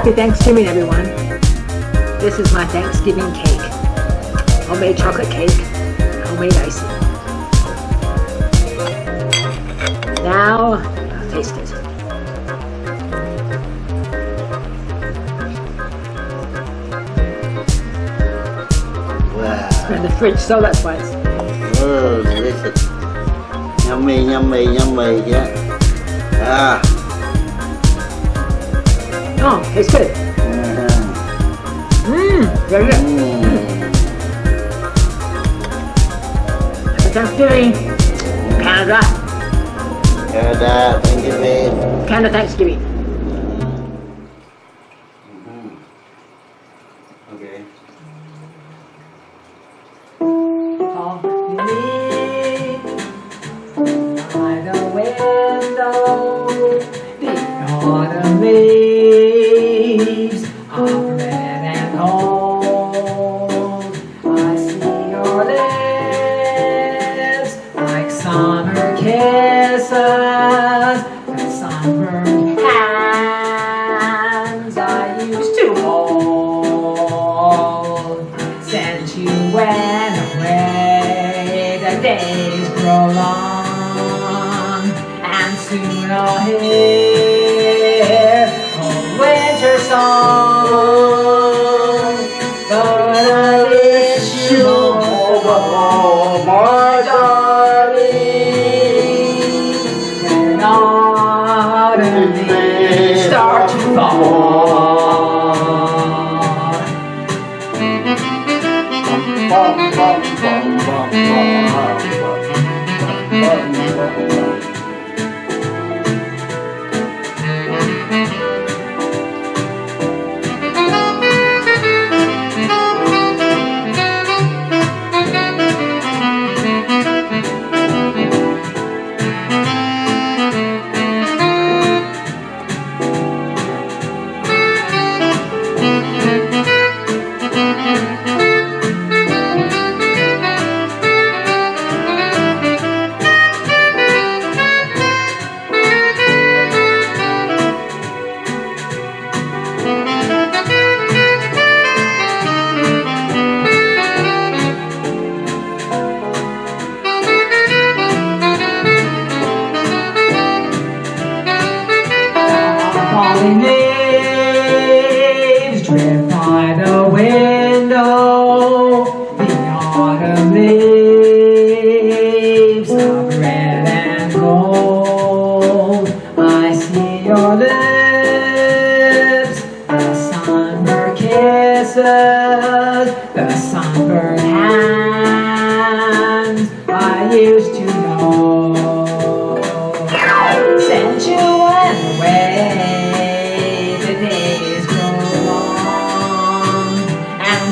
Happy Thanksgiving, everyone. This is my Thanksgiving cake. Homemade chocolate cake, homemade icing. Now, I'll taste it. Wow. In the fridge, so that's why it's... Oh, delicious. Yummy, yummy, yummy, yeah. Ah. Oh, tastes good. Mmm, very good. Mm. Happy Thanksgiving, Canada. Canada, thank you, babe. Canada Thanksgiving. Kisses, and sunburned hands I used to hold. Since you went away, the days grow long, and soon I'll hear start to fall. Bum, bum, bum, drift by the window. The autumn leaves of red and gold. I see your lips, the sunburned kisses, the sunburned hands I used to